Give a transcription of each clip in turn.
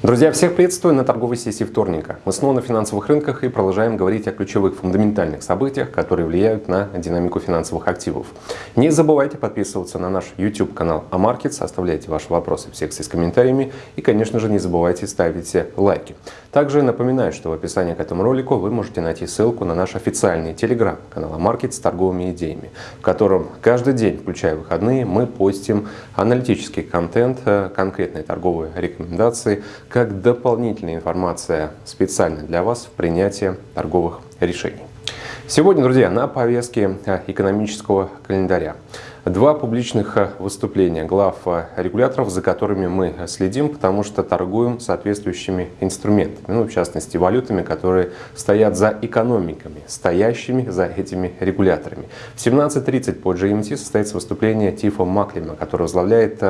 Друзья, всех приветствую на торговой сессии вторника. Мы снова на финансовых рынках и продолжаем говорить о ключевых фундаментальных событиях, которые влияют на динамику финансовых активов. Не забывайте подписываться на наш YouTube канал AMarkets, оставляйте ваши вопросы в секции с комментариями и, конечно же, не забывайте ставить лайки. Также напоминаю, что в описании к этому ролику вы можете найти ссылку на наш официальный телеграм-канал AMarkets с торговыми идеями, в котором каждый день, включая выходные, мы постим аналитический контент, э, конкретные торговые рекомендации, как дополнительная информация специально для вас в принятии торговых решений. Сегодня, друзья, на повестке э, экономического календаря два публичных э, выступления глав э, регуляторов, за которыми мы следим, потому что торгуем соответствующими инструментами, ну, в частности, валютами, которые стоят за экономиками, стоящими за этими регуляторами. В 17.30 по GMT состоится выступление Тифа Маклима, который возглавляет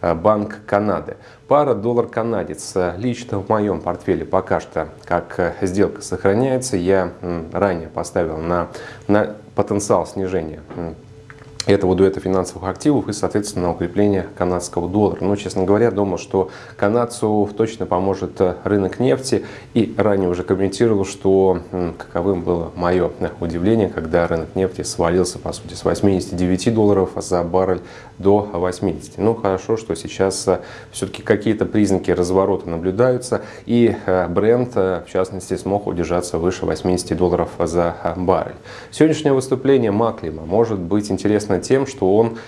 Банк Канады. Пара доллар-канадец лично в моем портфеле пока что как сделка сохраняется. Я ранее поставил на, на потенциал снижения этого дуэта финансовых активов и, соответственно, укрепление канадского доллара. Но, честно говоря, думал, что канадцу точно поможет э, рынок нефти. И ранее уже комментировал, что каковым было мое э, удивление, когда рынок нефти свалился, по сути, с 89 долларов за баррель до 80. Ну, хорошо, что сейчас э, все-таки какие-то признаки разворота наблюдаются. И бренд, в частности, смог удержаться выше 80 долларов за баррель. Сегодняшнее выступление Маклима может быть интересно тем, что он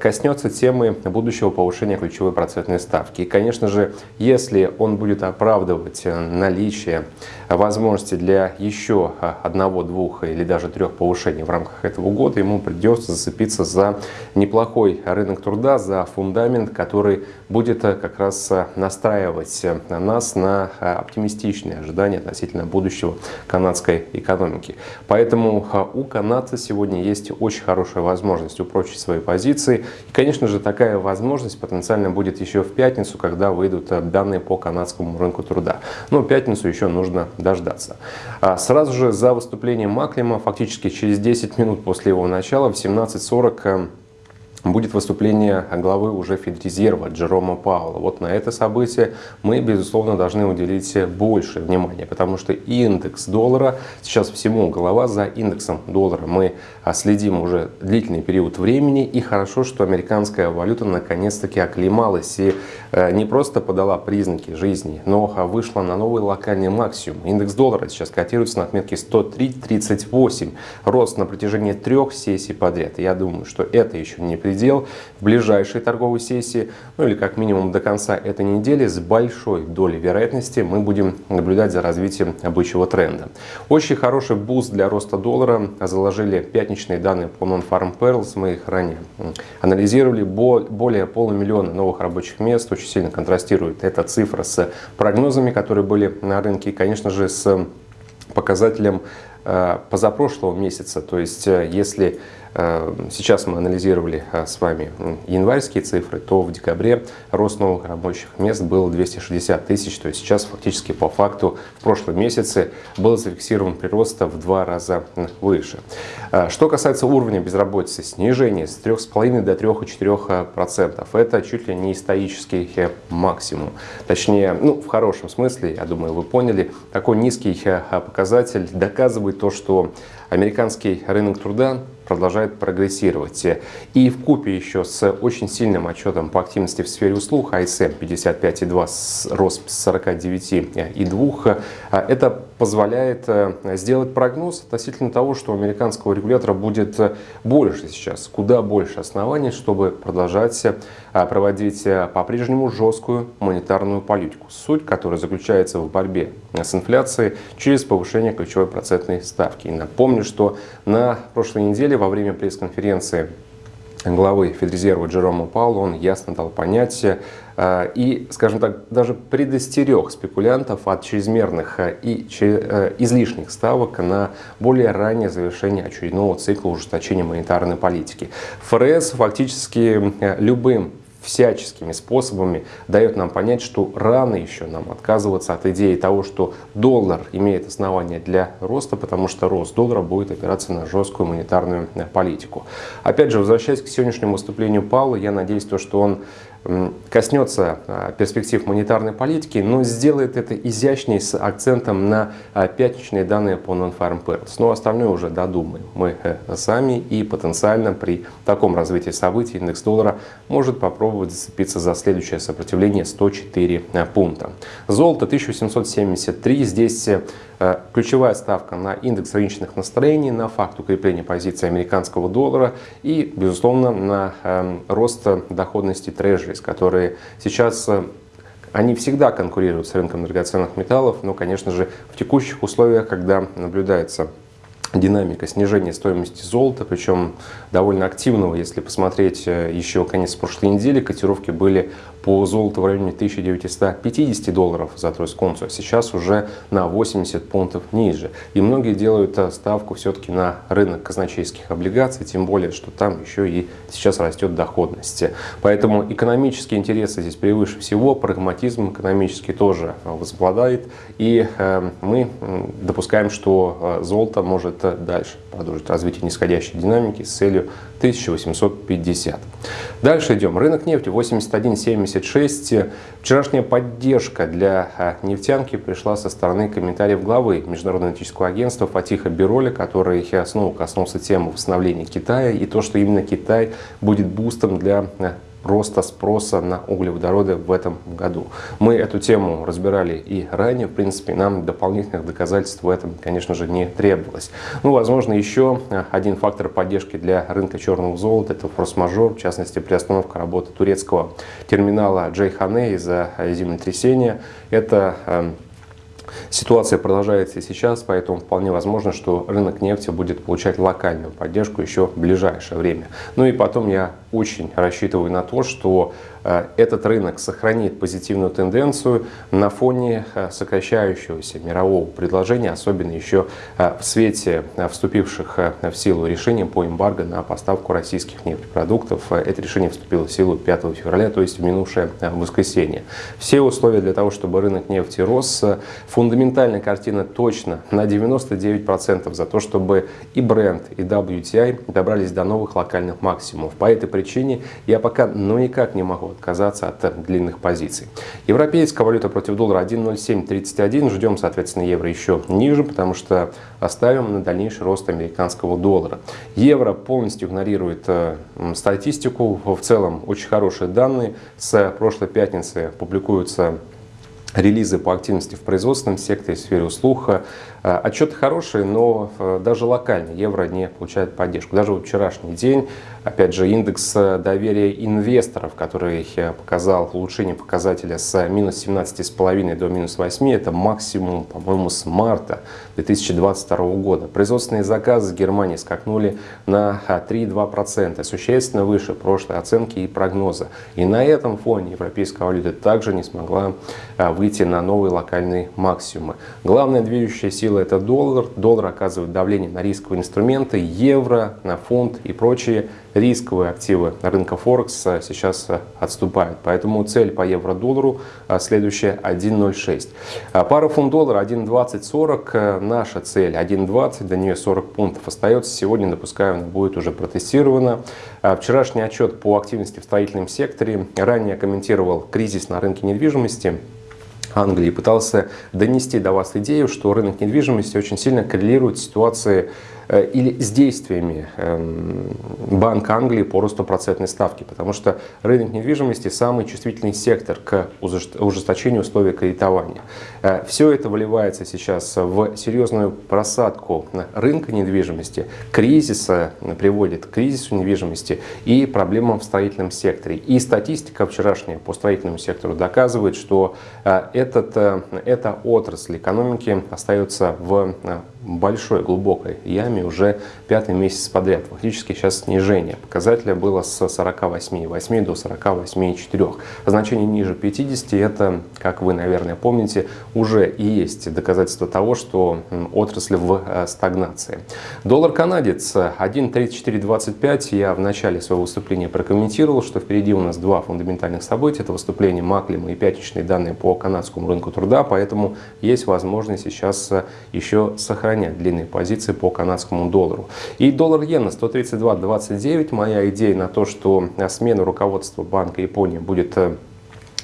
коснется темы будущего повышения ключевой процентной ставки. И, конечно же, если он будет оправдывать э, наличие возможности для еще э, одного, двух или даже трех повышений в рамках этого года, ему придется зацепиться за неплохой рынок труда, за фундамент, который будет как раз настраивать нас на оптимистичные ожидания относительно будущего канадской экономики. Поэтому у канадца сегодня есть очень хорошая возможность упрочить свои позиции, позиции. И, конечно же, такая возможность потенциально будет еще в пятницу, когда выйдут э, данные по канадскому рынку труда. Но пятницу еще нужно дождаться. А сразу же за выступлением Маклима, фактически через 10 минут после его начала, в 17.40 будет выступление главы уже Федрезерва Джерома Паула. Вот на это событие мы, безусловно, должны уделить больше внимания, потому что индекс доллара, сейчас всему голова за индексом доллара мы следим уже длительный период времени, и хорошо, что американская валюта наконец-таки оклемалась и не просто подала признаки жизни, но вышла на новый локальный максимум. Индекс доллара сейчас котируется на отметке 103.38, рост на протяжении трех сессий подряд. Я думаю, что это еще не предел в ближайшей торговой сессии, ну или как минимум до конца этой недели с большой долей вероятности мы будем наблюдать за развитием бычьего тренда. Очень хороший буст для роста доллара заложили пятничные данные по Non-Farm Payrolls, мы их ранее анализировали, более полумиллиона новых рабочих мест, очень сильно контрастирует эта цифра с прогнозами, которые были на рынке, и, конечно же, с показателем э, позапрошлого месяца, то есть э, если сейчас мы анализировали э, с вами январские цифры, то в декабре рост новых рабочих мест был 260 тысяч, то есть сейчас фактически по факту в прошлом месяце был зафиксирован прирост в два раза выше. Э, что касается уровня безработицы, снижение с 3,5 до 3,4%, это чуть ли не исторический максимум. Точнее, ну, в хорошем смысле, я думаю, вы поняли, такой низкий показатель доказывает то, что американский рынок труда продолжает прогрессировать. И в купе еще с очень сильным отчетом по активности в сфере услуг ISM 55,2 рост с 49,2, это позволяет э, сделать прогноз относительно того, что у американского регулятора будет больше сейчас, куда больше оснований, чтобы продолжать э, проводить э, по-прежнему жесткую монетарную политику, суть которой заключается в борьбе с инфляцией через повышение ключевой процентной ставки. И напомню, что на прошлой неделе во время пресс-конференции главы Федрезерва Джерома Паула он ясно дал понять э, и, скажем так, даже предостерег спекулянтов от чрезмерных э, и э, излишних ставок на более раннее завершение очередного цикла ужесточения монетарной политики. ФРС фактически любым всяческими способами дает нам понять, что рано еще нам отказываться от идеи того, что доллар имеет основания для роста, потому что рост доллара будет опираться на жесткую монетарную политику. Опять же, возвращаясь к сегодняшнему выступлению Паула, я надеюсь, то, что он коснется а, перспектив монетарной политики, но сделает это изящнее с акцентом на а, пятничные данные по Non-Farm Payrolls. Но остальное уже додумаем мы э, сами и потенциально при таком развитии событий индекс доллара может попробовать зацепиться за следующее сопротивление 104 э, пункта. Золото 1873, здесь э, ключевая ставка на индекс рыночных настроений, на факт укрепления позиции американского доллара и, безусловно, на эм, рост доходности трежери Treasuries, которые сейчас э, они всегда конкурируют с рынком драгоценных металлов, но, конечно же, в текущих условиях, когда наблюдается динамика снижения стоимости золота, причем довольно активного, если посмотреть э, еще конец прошлой недели, котировки были по золоту в районе 1950 долларов за тройскую унцию, а сейчас уже на 80 пунктов ниже. И многие делают э, ставку все-таки на рынок казначейских облигаций, тем более, что там еще и сейчас растет доходность. Поэтому экономические интересы здесь превыше всего, прагматизм экономический тоже возобладает, и э, мы допускаем, что э, золото может дальше продолжить развитие нисходящей динамики с целью 1850. Дальше идем. Рынок нефти 81.76. Вчерашняя поддержка для а, нефтянки пришла со стороны комментариев главы Международного аналитического агентства Фатиха Бироли, который снова коснулся темы восстановления Китая и то, что именно Китай будет бустом для а, роста спроса на углеводороды в этом году. Мы эту тему разбирали и ранее, в принципе, нам дополнительных доказательств в этом, конечно же, не требовалось. Ну, возможно, еще один фактор поддержки для рынка черного золота – это форс-мажор, в частности, приостановка работы турецкого терминала Джейхане из-за землетрясения. Это эм, Ситуация продолжается и сейчас, поэтому вполне возможно, что рынок нефти будет получать локальную поддержку еще в ближайшее время. Ну и потом я очень рассчитываю на то, что Э, этот рынок сохранит позитивную тенденцию на фоне э, сокращающегося мирового предложения, особенно еще э, в свете вступивших в силу решений по эмбарго на поставку российских нефтепродуктов. Это решение вступило в силу 5 февраля, то есть в минувшее воскресенье. Все условия для того, чтобы рынок нефти рос, фундаментальная картина точно на 99% за то, чтобы и бренд, и WTI добрались до новых локальных максимумов. По этой причине я пока ну никак не могу отказаться от длинных позиций. Европейская валюта против доллара 1.0731. Ждем, соответственно, евро еще ниже, потому что оставим на дальнейший рост американского доллара. Евро полностью игнорирует э, статистику. В целом очень хорошие данные. С прошлой пятницы публикуются релизы по активности в производственном секторе, в сфере услуг. Э, отчеты хорошие, но э, даже локально евро не получает поддержку. Даже вот вчерашний день, опять же, индекс э, доверия инвесторов, который показал улучшение показателя с минус 17,5 до минус 8, это максимум, по-моему, с марта 2022 года. Производственные заказы в Германии скакнули на 3,2%, существенно выше прошлой оценки и прогноза. И на этом фоне европейская валюта также не смогла выйти выйти на новые локальные максимумы. Главная движущая сила это доллар. Доллар оказывает давление на рисковые инструменты, евро, на фунт и прочие рисковые активы рынка Форекс сейчас отступают. Поэтому цель по евро-доллару а, следующая 1.06. А, пара фунт-доллара 1.2040. Наша цель 1.20, до нее 40 пунктов остается. Сегодня, допускаю, она будет уже протестирована. Вчерашний отчет по активности в строительном секторе. Ранее комментировал кризис на рынке недвижимости. Англии пытался донести до вас идею, что рынок недвижимости очень сильно коррелирует с ситуацией или с действиями эм, Банка Англии по росту процентной ставки, потому что рынок недвижимости самый чувствительный сектор к ужесточению условий кредитования. Э, Все это выливается сейчас в серьезную просадку рынка недвижимости, кризиса приводит к кризису недвижимости и проблемам в строительном секторе. И статистика вчерашняя по строительному сектору доказывает, что э, этот, эта отрасль экономики остается в большой, глубокой яме уже пятый месяц подряд. Фактически сейчас снижение. Показателя было с 48,8 до 48,4. Значение ниже 50 это, как вы, наверное, помните, уже и есть доказательство того, что отрасль в э, стагнации. Доллар-канадец 1.3425. Я в начале своего выступления прокомментировал, что впереди у нас два фундаментальных события. Это выступление Маклима и пятничные данные по канадскому рынку труда. Поэтому есть возможность сейчас э, еще сохранить сохранять длинные позиции по канадскому доллару. И доллар-иена 132.29. Моя идея на то, что смена руководства Банка Японии будет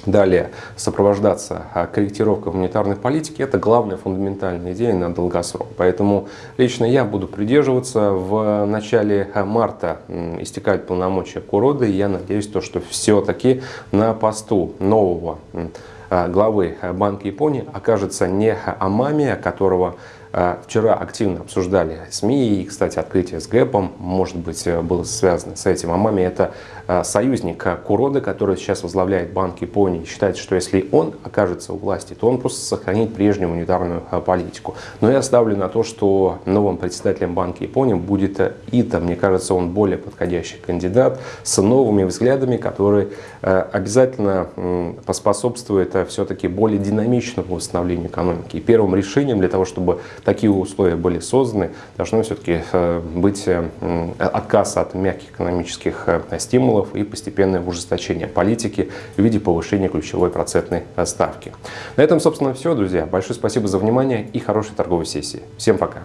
Далее, сопровождаться а, корректировкой монетарной политики – это главная фундаментальная идея на долгосрок. Поэтому лично я буду придерживаться. В начале марта истекают полномочия Куроды, и я надеюсь, то, что все-таки на посту нового а, главы Банка Японии окажется не Амами, которого вчера активно обсуждали СМИ, и, кстати, открытие с ГЭПом, может быть, э, было связано с этим. Амами – это а, союзник Куроды, который сейчас возглавляет Банк Японии. Считается, что если он окажется у власти, то он просто сохранит прежнюю монетарную а, политику. Но я ставлю на то, что новым председателем Банка Японии будет э, Ита. Мне кажется, он более подходящий кандидат с новыми взглядами, который э, обязательно поспособствует все-таки более динамичному восстановлению экономики. И первым решением для того, чтобы такие условия были созданы, должно все-таки э, быть э, отказ от мягких экономических э, стимулов и постепенное ужесточение политики в виде повышения ключевой процентной ставки. На этом, собственно, все, друзья. Большое спасибо за внимание и хорошей торговой сессии. Всем пока!